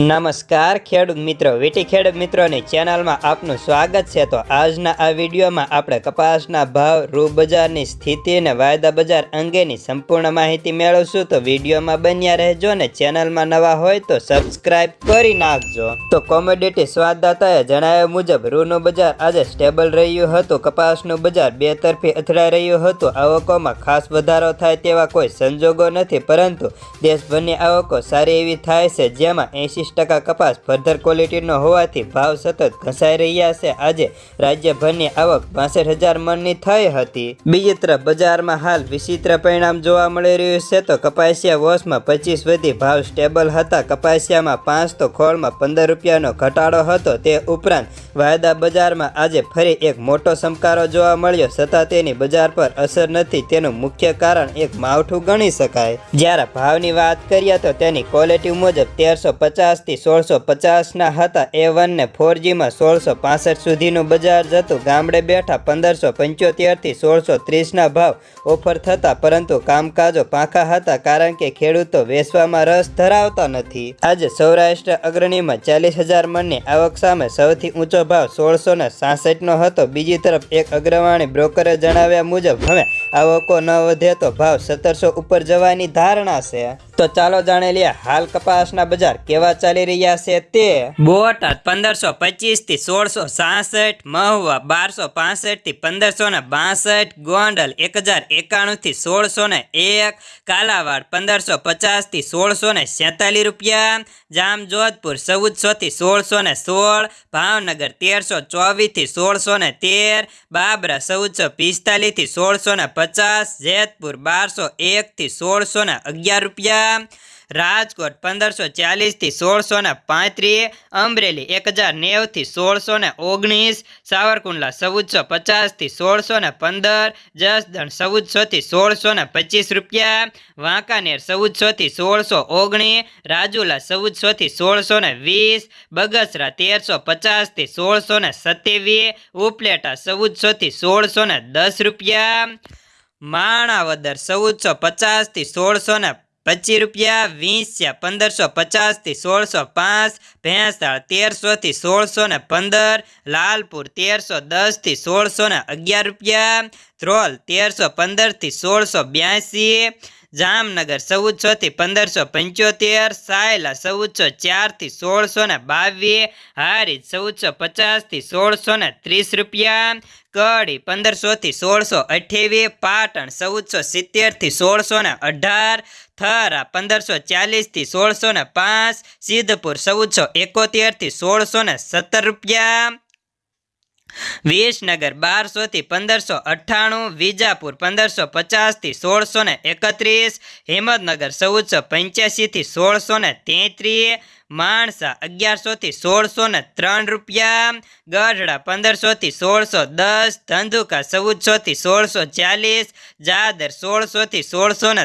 નમસ્કાર, ખેડૂત મિત્રો. વીટી ખેડૂત મિત્રોની ચેનલમાં આપનું સ્વાગત છે. તો આજના આ વિડીયોમાં આપણે કપાસના ભાવ રૂ બજારની સ્થિતિ અને વાયદા બજાર અંગેની સંપૂર્ણ માહિતી મેળવશું. તો વિડીયોમાં બન્યા રહેજો ને ચેનલમાં નવા હોય તો સબસ્ક્રાઇબ કરી નાખજો. તો કોમોડિટી સ્વાદદાતાએ જણાવ્યા મુજબ, રૂનું બજાર આજે સ્ટેબલ રહ્યું હતું. કપાસનું બજાર બે તરફી અથડાઈ રહ્યું હતું. આવકોમાં ખાસ વધારો થાય તેવા કોઈ સંજોગો નથી, પરંતુ દેશભરની આવકો સારી એવી થાય છે, જેમાં એંશી ટકા કપાસ ફર્ધર ક્વોલિટીનો હોવાથી ભાવ સતત ઘસાઈ રહ્યા છે. આજે રાજ્યભરની આવક બાસઠ હજાર મણની થઈ હતી. બીજી તરફ બજારમાં હાલ વિચિત્ર પરિણામ જોવા મળી રહ્યું છે તો કપાસિયા વોશમાં પચીસ વધી ભાવ સ્ટેબલ હતા. કપાસિયામાં પાંચ તો ખોળમાં પંદર રૂપિયાનો ઘટાડો હતો. તે ઉપરાંત વાયદા બજારમાં આજે ફરી એક મોટો સમકારો જોવા મળ્યો. છતાં તેની બજાર પર અસર નથી, તેનું મુખ્ય કારણ એક માવઠું ગણી શકાય. જ્યારે ભાવની વાત કરીએ તો તેની ક્વોલિટી મુજબ તેરસો પચાસથી સોળસો પચાસના હતા. એ વન ને ફોરજીમાં સોળસો પાસઠ સુધીનું બજાર જતું ગામડે બેઠા પંદરસો પંચોતેરથી સોળસો ત્રીસના ભાવ ઓફર થતા, પરંતુ કામકાજો પાંખા હતા કારણ કે ખેડૂતો વેચવામાં રસ ધરાવતા નથી. આજે સૌરાષ્ટ્ર અગ્રણીમાં ચાલીસ હજાર મણની આવક સામે સૌથી ઊંચો ભાવ સોળસો ને સાસઠનો હતો. બીજી તરફ એક અગ્રવાણી બ્રોકરે જણાવ્યા મુજબ, હવે આવકો ન વધે તો ભાવ સત્તરસો ઉપર જવાની ધારણા છે. તો ચાલો જાણી લઈએ હાલ કપાસના બજાર કેવા ચાલી રહ્યા છે તે. બોટાદ પંદરસો પચીસથી સોળસો સાસઠ, મહુવા બારસો પાસઠથી પંદરસો ને બાસઠ, ગોંડલ એક હજાર એકાણું થી સોળસો ને એક, કાલાવાડ પંદરસો પચાસથી સોળસો ને સેતાલીસ રૂપિયા, જામજોધપુર ચૌદસો થી સોળસો ને સોળ, ભાવનગર તેરસો ચોવીસથી સોળસો ને તેર, બાબરા ચૌદસો પિસ્તાલીસથી સોળસો ને પચાસ, જેતપુર બારસો એક થી સોળસો ને અગિયાર રૂપિયા રાજકોટ પંદરસો ચાલીસથી સોળસો ને પાંત્રીસ, અમરેલી એક હજાર નેવથી સોળસો ને ઓગણીસ, સાવરકુંડલા ચૌદસો પચાસથી સોળસો ને પંદર, જસદણ ચૌદસોથી સોળસો ને પચીસ રૂપિયા, વાંકાનેર ચૌદસોથી સોળસો ઓગણીસ, રાજુલા ચૌદસોથી સોળસો ને વીસ, બગસરા તેરસો પચાસથી સોળસો ને સત્યાવીસ, ઉપલેટા ચૌદસોથી સોળસો ને દસ રૂપિયા, માણાવદર ચૌદસો પચાસથી સોળસો ને પચીસ રૂપિયા વીંસ્યા પંદરસો પચાસથી સોળસો પાંચ ભેંસાળ તેરસોથી સોળસો ને પંદર, લાલપુર તેરસો દસથી સોળસો ને અગિયાર રૂપિયા ધ્રોલ તેરસો પંદરથી સોળસો બ્યાસી, જામનગર ચૌદસોથી પંદરસો પંચોતેર, સાયલા ચૌદસો ચારથી સોળસો ને બાવીસ હારી ચૌદસો પચાસથી સોળસો ને ત્રીસ રૂપિયા, કડી પંદરસોથી સોળસો અઠ્યાવીસ, પાટણ ચૌદસો સિત્તેરથી સોળસો ને અઢાર, થરા પંદરસો ચાલીસથી સોળસો ને પાંચ, સિદ્ધપુર ચૌદસો એકોતેરથી સોળસો ને સત્તર રૂપિયા વિસનગર બારસોથી પંદરસો અઠ્ઠાણું, વિજાપુર પંદરસો પચાસથી સોળસો ને એકત્રીસ, હિંમતનગર ચૌદસો પંચ્યાસીથી સોળસો ને તેત્રીસ, માણસા અગિયારસોથી સોળસો ને ત્રણ રૂપિયા, ગઢડા પંદરસોથી સોળસો દસ, ધંધુકા ચૌદસોથી સોળસો ચાલીસ, જાદર સોળસોથી સોળસો ને